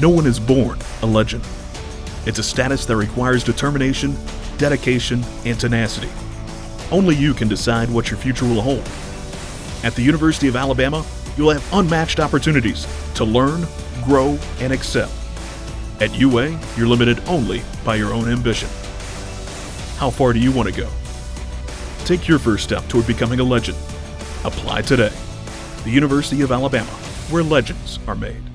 No one is born a legend. It's a status that requires determination, dedication, and tenacity. Only you can decide what your future will hold. At the University of Alabama, you'll have unmatched opportunities to learn, grow, and excel. At UA, you're limited only by your own ambition. How far do you want to go? Take your first step toward becoming a legend. Apply today. The University of Alabama, where legends are made.